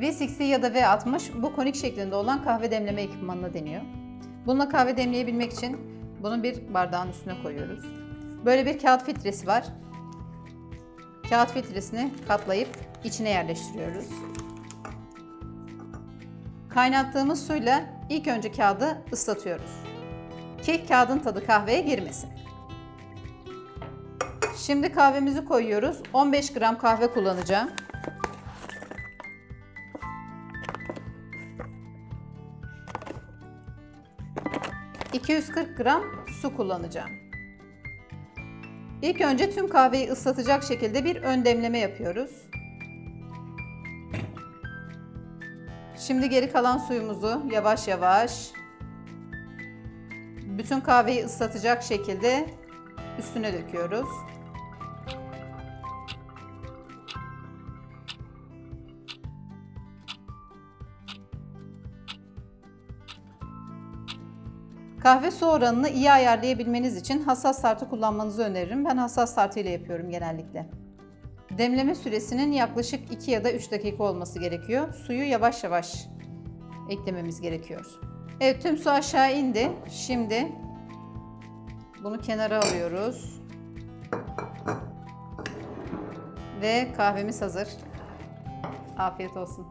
V60 ya da V60 bu konik şeklinde olan kahve demleme ekipmanına deniyor. Bununla kahve demleyebilmek için bunu bir bardağın üstüne koyuyoruz. Böyle bir kağıt filtresi var. Kağıt filtresini katlayıp içine yerleştiriyoruz. Kaynattığımız suyla ilk önce kağıdı ıslatıyoruz. Ki kağıdın tadı kahveye girmesin. Şimdi kahvemizi koyuyoruz. 15 gram kahve kullanacağım. ...240 gram su kullanacağım. İlk önce tüm kahveyi ıslatacak şekilde bir ön demleme yapıyoruz. Şimdi geri kalan suyumuzu yavaş yavaş bütün kahveyi ıslatacak şekilde üstüne döküyoruz. Kahve su oranını iyi ayarlayabilmeniz için hassas tartı kullanmanızı öneririm. Ben hassas tartı ile yapıyorum genellikle. Demleme süresinin yaklaşık 2 ya da 3 dakika olması gerekiyor. Suyu yavaş yavaş eklememiz gerekiyor. Evet tüm su aşağı indi. Şimdi bunu kenara alıyoruz. Ve kahvemiz hazır. Afiyet olsun.